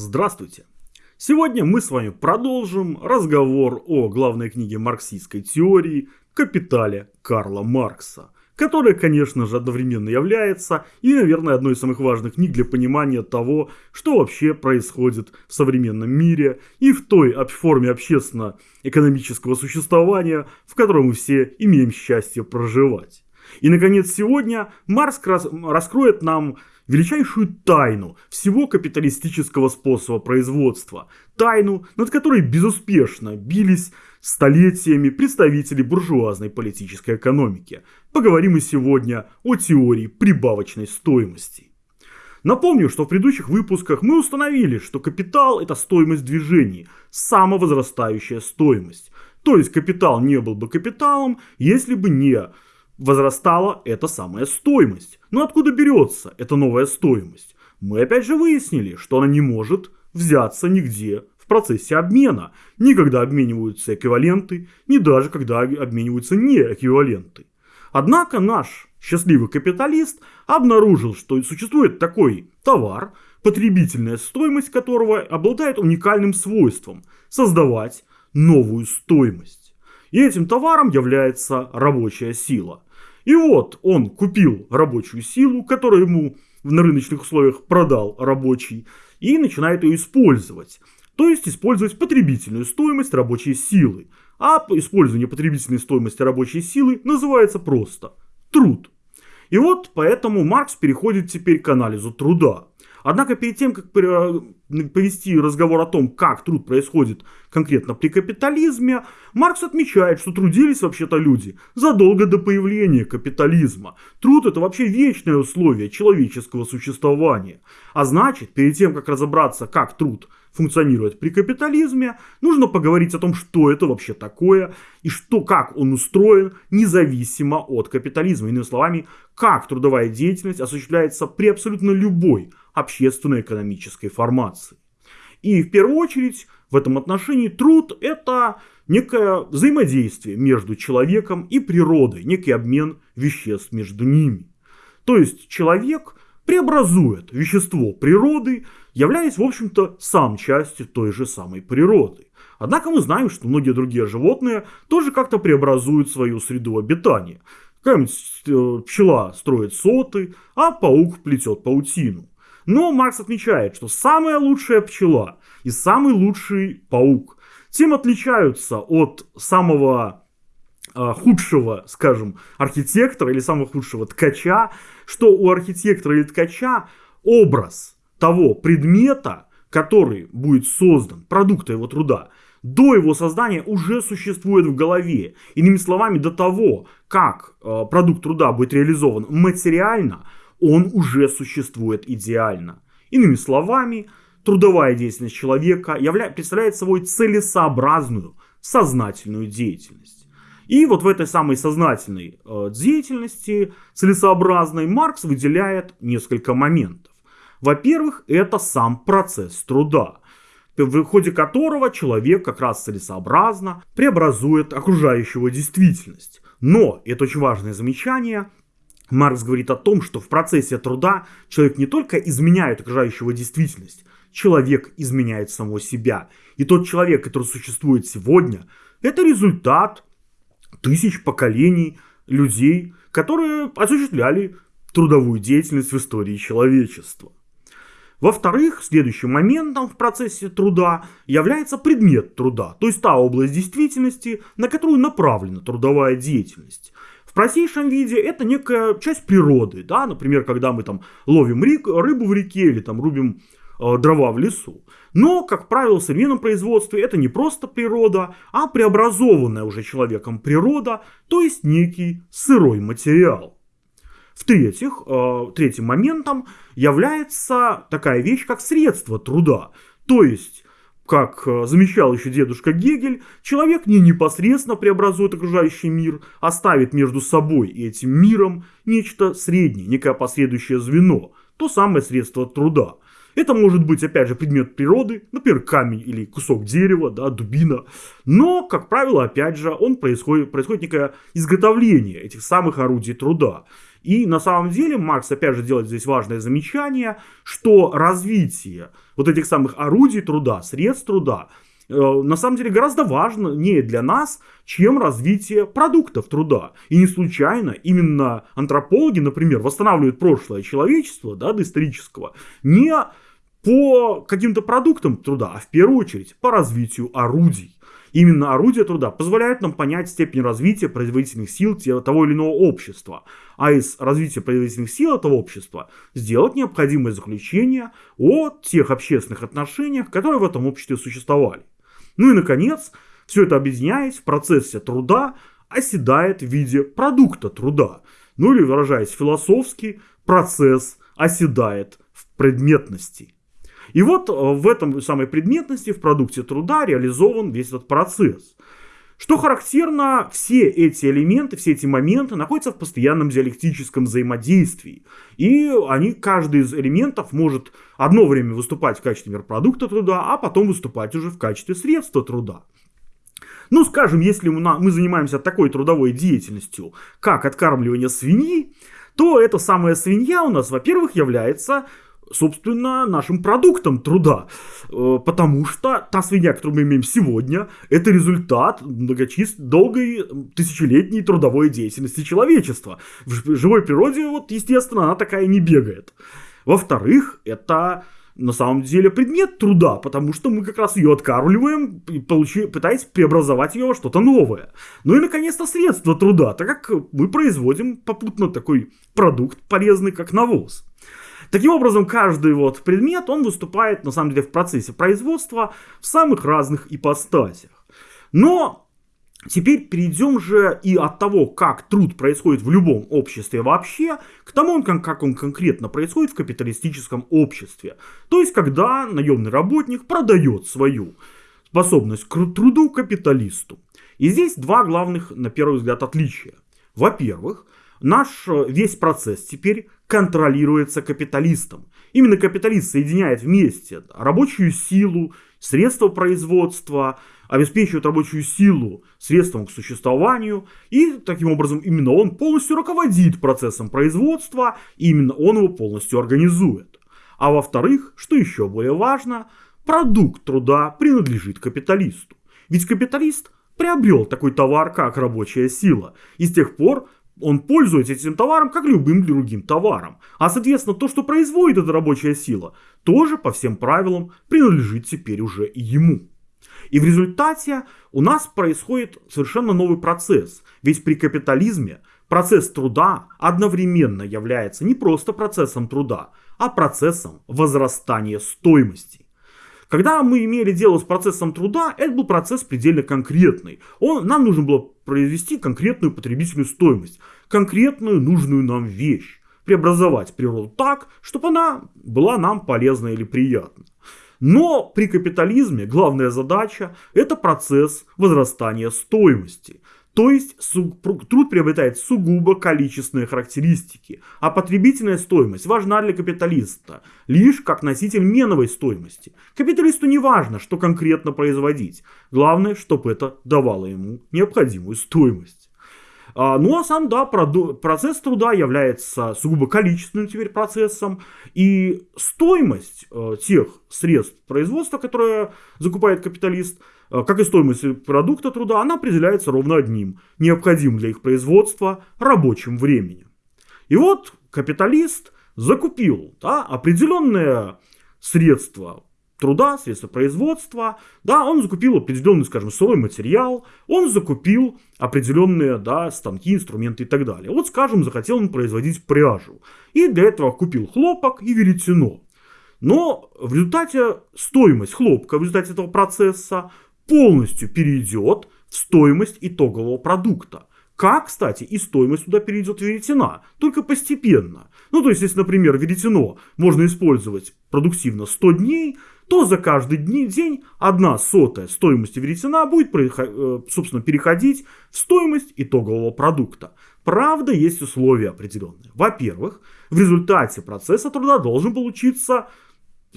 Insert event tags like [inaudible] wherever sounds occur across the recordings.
Здравствуйте! Сегодня мы с вами продолжим разговор о главной книге марксистской теории «Капитале» Карла Маркса, которая, конечно же, одновременно является и, наверное, одной из самых важных книг для понимания того, что вообще происходит в современном мире и в той форме общественно-экономического существования, в котором мы все имеем счастье проживать. И, наконец, сегодня Маркс раскроет нам величайшую тайну всего капиталистического способа производства. Тайну, над которой безуспешно бились столетиями представители буржуазной политической экономики. Поговорим мы сегодня о теории прибавочной стоимости. Напомню, что в предыдущих выпусках мы установили, что капитал это стоимость движений, самовозрастающая стоимость. То есть капитал не был бы капиталом, если бы не возрастала эта самая стоимость. Но откуда берется эта новая стоимость? Мы опять же выяснили, что она не может взяться нигде в процессе обмена. Ни когда обмениваются эквиваленты, ни даже когда обмениваются неэквиваленты. Однако наш счастливый капиталист обнаружил, что существует такой товар, потребительная стоимость которого обладает уникальным свойством создавать новую стоимость. И этим товаром является рабочая сила. И вот он купил рабочую силу, которую ему на рыночных условиях продал рабочий, и начинает ее использовать. То есть использовать потребительную стоимость рабочей силы. А использование потребительной стоимости рабочей силы называется просто труд. И вот поэтому Маркс переходит теперь к анализу труда. Однако перед тем, как повести разговор о том, как труд происходит конкретно при капитализме, Маркс отмечает, что трудились вообще-то люди задолго до появления капитализма. Труд это вообще вечное условие человеческого существования. А значит, перед тем, как разобраться, как труд функционирует при капитализме, нужно поговорить о том, что это вообще такое и что, как он устроен независимо от капитализма. Иными словами, как трудовая деятельность осуществляется при абсолютно любой общественно-экономической формации. И в первую очередь в этом отношении труд это некое взаимодействие между человеком и природой, некий обмен веществ между ними. То есть человек преобразует вещество природы, являясь, в общем-то, сам частью той же самой природы. Однако мы знаем, что многие другие животные тоже как-то преобразуют свою среду обитания. Какая-нибудь э, пчела строит соты, а паук плетет паутину. Но Маркс отмечает, что самая лучшая пчела и самый лучший паук тем отличаются от самого худшего, скажем, архитектора или самого худшего ткача, что у архитектора или ткача образ того предмета, который будет создан, продукта его труда, до его создания уже существует в голове. Иными словами, до того, как э, продукт труда будет реализован материально, он уже существует идеально. Иными словами, трудовая деятельность человека явля... представляет собой целесообразную, сознательную деятельность. И вот в этой самой сознательной э, деятельности, целесообразной, Маркс выделяет несколько моментов. Во-первых, это сам процесс труда, в ходе которого человек как раз целесообразно преобразует окружающую действительность. Но, это очень важное замечание, Маркс говорит о том, что в процессе труда человек не только изменяет окружающую действительность, человек изменяет самого себя. И тот человек, который существует сегодня, это результат тысяч поколений людей, которые осуществляли трудовую деятельность в истории человечества. Во-вторых, следующим моментом в процессе труда является предмет труда, то есть та область действительности, на которую направлена трудовая деятельность. В простейшем виде это некая часть природы, да, например, когда мы там ловим рыбу в реке или там рубим дрова в лесу. Но, как правило, в современном производстве это не просто природа, а преобразованная уже человеком природа, то есть некий сырой материал. В-третьих, э, третьим моментом является такая вещь, как средство труда. То есть как э, замечал еще дедушка Гегель, человек не непосредственно преобразует окружающий мир, а ставит между собой и этим миром нечто среднее, некое последующее звено, то самое средство труда. Это может быть, опять же, предмет природы, например, камень или кусок дерева, да, дубина. Но, как правило, опять же, он происходит, происходит некое изготовление этих самых орудий труда. И на самом деле Маркс опять же делает здесь важное замечание, что развитие вот этих самых орудий труда, средств труда, э, на самом деле гораздо важнее для нас, чем развитие продуктов труда. И не случайно именно антропологи, например, восстанавливают прошлое человечества, да, доисторического, не по каким-то продуктам труда, а в первую очередь по развитию орудий. Именно орудия труда позволяют нам понять степень развития производительных сил того или иного общества, а из развития производительных сил этого общества сделать необходимое заключение о тех общественных отношениях, которые в этом обществе существовали. Ну и, наконец, все это объединяясь в процессе труда, оседает в виде продукта труда. Ну или, выражаясь философски, процесс оседает в предметности. И вот э, в этом самой предметности, в продукте труда реализован весь этот процесс. Что характерно, все эти элементы, все эти моменты находятся в постоянном диалектическом взаимодействии. И они, каждый из элементов может одно время выступать в качестве продукта труда, а потом выступать уже в качестве средства труда. Ну, скажем, если мы занимаемся такой трудовой деятельностью, как откармливание свиньи, то эта самая свинья у нас, во-первых, является собственно, нашим продуктом труда. Э, потому что та свинья, которую мы имеем сегодня, это результат многочисленной, долгой, тысячелетней трудовой деятельности человечества. В живой природе, вот, естественно, она такая не бегает. Во-вторых, это на самом деле предмет труда, потому что мы как раз ее откармливаем, получи, пытаясь преобразовать ее во что-то новое. Ну и, наконец-то, средство труда, так как мы производим попутно такой продукт полезный, как навоз. Таким образом, каждый вот предмет, он выступает, на самом деле, в процессе производства в самых разных ипостасях. Но Теперь перейдем же и от того, как труд происходит в любом обществе вообще, к тому, как он конкретно происходит в капиталистическом обществе. То есть, когда наемный работник продает свою способность к труду капиталисту. И здесь два главных, на первый взгляд, отличия. Во-первых, наш э, весь процесс теперь контролируется капиталистом. Именно капиталист соединяет вместе рабочую силу, средства производства, обеспечивает рабочую силу средством к существованию, и таким образом именно он полностью руководит процессом производства, и именно он его полностью организует. А во-вторых, что еще более важно, продукт труда принадлежит капиталисту. Ведь капиталист приобрел такой товар, как рабочая сила, и с тех пор он пользуется этим товаром, как любым другим товаром. А соответственно, то, что производит эта рабочая сила, тоже по всем правилам принадлежит теперь уже ему. И в результате у нас происходит совершенно новый процесс. Ведь при капитализме процесс труда одновременно является не просто процессом труда, а процессом возрастания стоимости. Когда мы имели дело с процессом труда, это был процесс предельно конкретный. Он, нам нужно было произвести конкретную потребительную стоимость, конкретную нужную нам вещь, преобразовать природу так, чтобы она была нам полезна или приятна. Но при капитализме главная задача – это процесс возрастания стоимости – то есть труд приобретает сугубо количественные характеристики, а потребительная стоимость важна для капиталиста лишь как носитель меновой стоимости. Капиталисту не важно, что конкретно производить, главное, чтобы это давало ему необходимую стоимость. А, ну а сам, да, процесс труда является сугубо количественным теперь процессом, и стоимость э, тех средств производства, которые закупает капиталист – Э, как и стоимость продукта труда, она определяется ровно одним, необходимым для их производства рабочим временем. И вот капиталист закупил да, определенные средства труда, средства производства, да, он закупил определенный, скажем, сырой материал, он закупил определенные, да, станки, инструменты и так далее. Вот, скажем, захотел он производить пряжу, и для этого купил хлопок и веретено. Но в результате стоимость хлопка в результате этого процесса полностью перейдет в стоимость итогового продукта. Как, кстати, и стоимость туда перейдет веретена, только постепенно. Ну, то есть, если, например, веретено можно использовать продуктивно 100 дней, то за каждый день одна сотая стоимости веретена будет, э, собственно, переходить в стоимость итогового продукта. Правда, есть условия определенные. Во-первых, в результате процесса труда должен получиться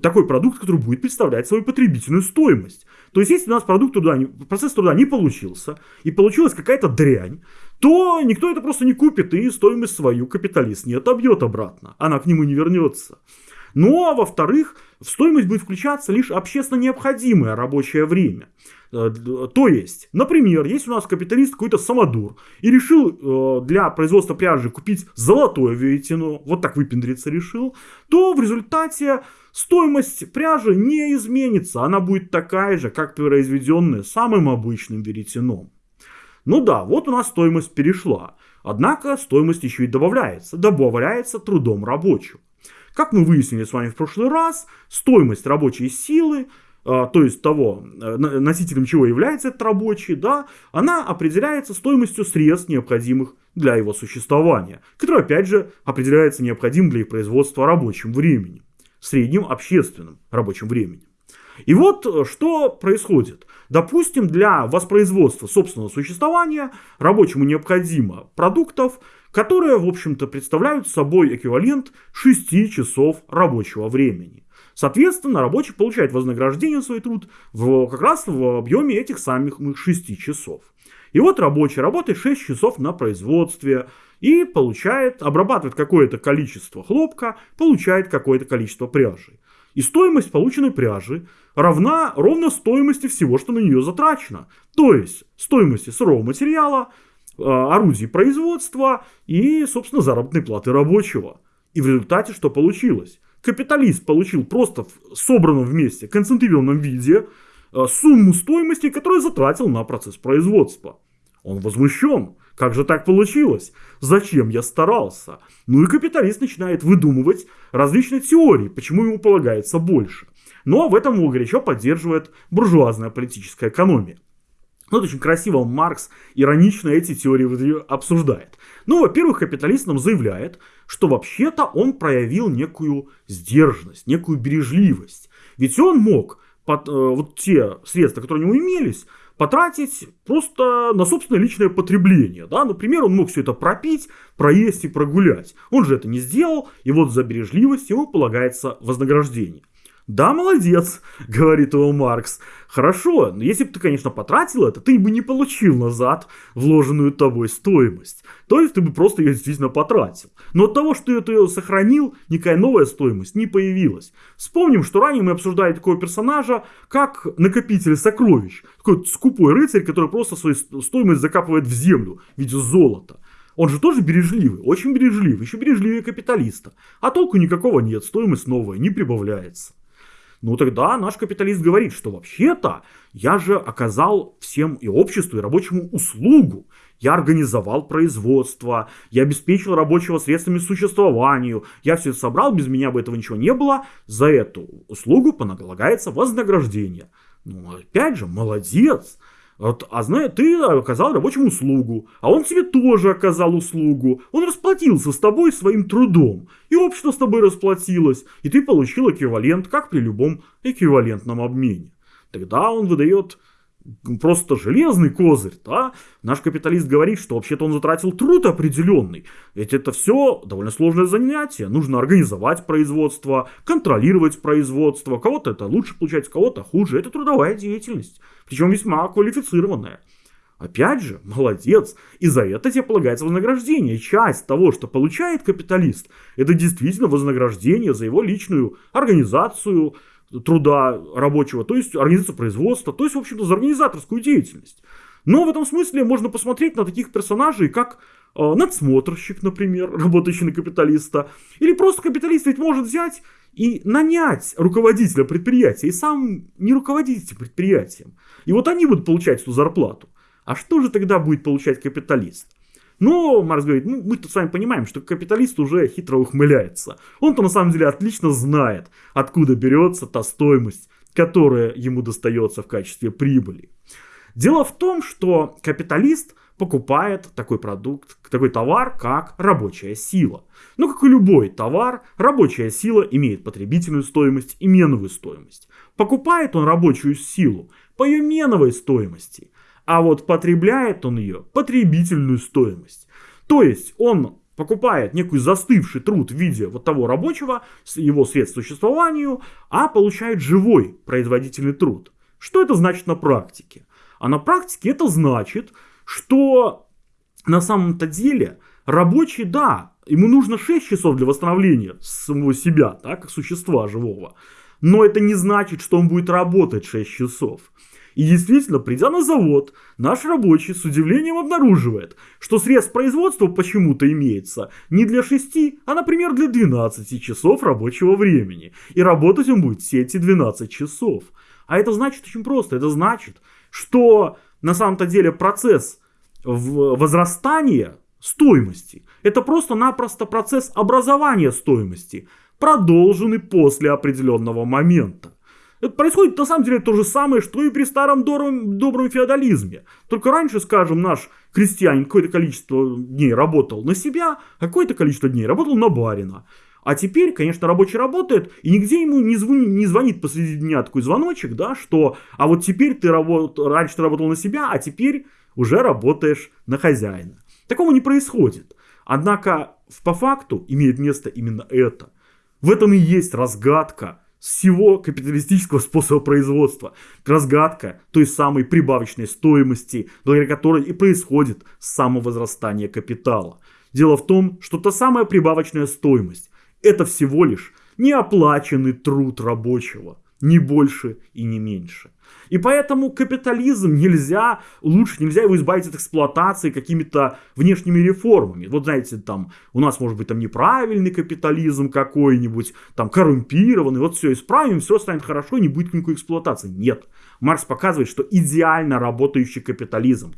такой продукт, который будет представлять свою потребительную стоимость. То есть, если у нас продукт труда, процесс труда не получился, и получилась какая-то дрянь, то никто это просто не купит, и стоимость свою капиталист не отобьет обратно. Она к нему не вернется. Ну а во-вторых, в стоимость будет включаться лишь общественно необходимое рабочее время. Э, то есть, например, если у нас капиталист какой-то самодур и решил э, для производства пряжи купить золотое веретено, вот так выпендриться решил, то в результате стоимость пряжи не изменится. Она будет такая же, как произведенная самым обычным веретеном. Ну да, вот у нас стоимость перешла. Однако стоимость еще и добавляется. Добавляется трудом рабочего. Как мы выяснили с вами в прошлый раз, стоимость рабочей силы а, то есть того, э, носителем чего является этот рабочий, да, она определяется стоимостью средств, необходимых для его существования, которое, опять же, определяется необходимым для их производства рабочим временем, средним общественным рабочим временем. И вот э, что происходит. Допустим, для воспроизводства собственного существования рабочему необходимо продуктов, которые, в общем-то, представляют собой эквивалент 6 часов рабочего времени. Соответственно, рабочий получает вознаграждение за свой труд в, как раз в объеме этих самых 6 часов. И вот рабочий работает 6 часов на производстве и получает, обрабатывает какое-то количество хлопка, получает какое-то количество пряжи. И стоимость полученной пряжи равна ровно стоимости всего, что на нее затрачено. То есть стоимости сырого материала, орудий производства и, собственно, заработной платы рабочего. И в результате что получилось? Капиталист получил просто в собранном вместе, концентрированном виде э, сумму стоимости, которую затратил на процесс производства. Он возмущен. Как же так получилось? Зачем я старался? Ну и капиталист начинает выдумывать различные теории, почему ему полагается больше. Но в этом его горячо поддерживает буржуазная политическая экономия. Ну, вот очень красиво Маркс иронично эти теории обсуждает. Ну, во-первых, капиталист нам заявляет, что вообще-то он проявил некую сдержанность, некую бережливость. Ведь он мог под, э, вот те средства, которые у него имелись, потратить просто на собственное личное потребление. Да? Например, он мог все это пропить, проесть и прогулять. Он же это не сделал, и вот за бережливость ему полагается вознаграждение. Да, молодец, говорит его Маркс. Хорошо, но если бы ты, конечно, потратил это, ты бы не получил назад вложенную тобой стоимость. То есть ты бы просто ее действительно потратил. Но от того, что ты ее сохранил, никакая новая стоимость не появилась. Вспомним, что ранее мы обсуждали такого персонажа, как накопитель сокровищ. Такой скупой рыцарь, который просто свою стоимость закапывает в землю в виде золота. Он же тоже бережливый, очень бережливый, еще бережливее капиталиста. А толку никакого нет, стоимость новая не прибавляется. Ну тогда наш капиталист говорит, что вообще-то я же оказал всем и обществу, и рабочему услугу. Я организовал производство, я обеспечил рабочего средствами существованию, я все это собрал, без меня бы этого ничего не было. За эту услугу поналагается вознаграждение. Ну, опять же, молодец. Вот, а знаешь, ты оказал рабочему услугу, а он тебе тоже оказал услугу. Он расплатился с тобой своим трудом, и общество с тобой расплатилось, и ты получил эквивалент, как при любом эквивалентном обмене. Тогда он выдает просто железный козырь, да? Наш капиталист говорит, что вообще-то он затратил труд определенный. Ведь это все довольно сложное занятие. Нужно организовать производство, контролировать производство. Кого-то это лучше получается, кого-то хуже. Это трудовая деятельность. Причем весьма квалифицированная. Опять же, молодец, и за это тебе полагается вознаграждение. Часть того, что получает капиталист, это действительно вознаграждение за его личную организацию, труда рабочего, то есть организацию производства, то есть, в общем-то, за организаторскую деятельность. Но в этом смысле можно посмотреть на таких персонажей, как э, надсмотрщик, например, [laughs] работающий на капиталиста, или просто капиталист ведь может взять и нанять руководителя предприятия, и сам не руководить этим предприятием. И вот они будут получать эту зарплату. А что же тогда будет получать капиталист? Но Маркс говорит, ну мы-то с вами понимаем, что капиталист уже хитро ухмыляется. Он-то на самом деле отлично знает, откуда берется та стоимость, которая ему достается в качестве прибыли. Дело в том, что капиталист покупает такой продукт, такой товар, как рабочая сила. Но как и любой товар, рабочая сила имеет потребительную стоимость и меновую стоимость. Покупает он рабочую силу по ее меновой стоимости – а вот потребляет он ее потребительную стоимость. То есть он покупает некий застывший труд в виде вот того рабочего, его средств существованию, а получает живой производительный труд. Что это значит на практике? А на практике это значит, что на самом-то деле рабочий, да, ему нужно 6 часов для восстановления самого себя, да, как существа живого. Но это не значит, что он будет работать 6 часов. И действительно, придя на завод, наш рабочий с удивлением обнаруживает, что средств производства почему-то имеется не для 6, а, например, для 12 часов рабочего времени. И работать он будет все эти 12 часов. А это значит очень просто. Это значит, что на самом-то деле процесс возрастания стоимости – это просто-напросто процесс образования стоимости, продолженный после определенного момента. Это происходит на самом деле то же самое, что и при старом добром, добром феодализме. Только раньше, скажем, наш крестьянин какое-то количество дней работал на себя, а какое-то количество дней работал на барина. А теперь, конечно, рабочий работает, и нигде ему не звонит, не звонит посреди дня такой звоночек, да, что а вот теперь ты работ, раньше ты работал на себя, а теперь уже работаешь на хозяина. Такого не происходит. Однако по факту имеет место именно это. В этом и есть разгадка всего капиталистического способа производства. Разгадка той самой прибавочной стоимости, благодаря которой и происходит самовозрастание капитала. Дело в том, что та самая прибавочная стоимость – это всего лишь неоплаченный труд рабочего, не больше и не меньше. И поэтому капитализм нельзя, лучше нельзя его избавить от эксплуатации какими-то внешними реформами. Вот знаете, там у нас может быть там неправильный капитализм какой-нибудь, там коррумпированный, вот все исправим, все станет хорошо, не будет никакой эксплуатации. Нет. Маркс показывает, что идеально работающий капитализм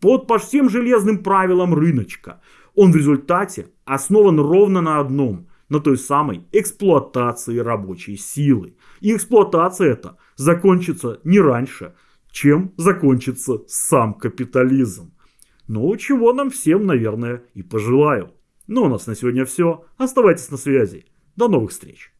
под по всем железным правилам рыночка, он в результате основан ровно на одном – на той самой эксплуатации рабочей силы. И эксплуатация эта закончится не раньше, чем закончится сам капитализм. Ну, чего нам всем, наверное, и пожелаю. Ну, у нас на сегодня все. Оставайтесь на связи. До новых встреч.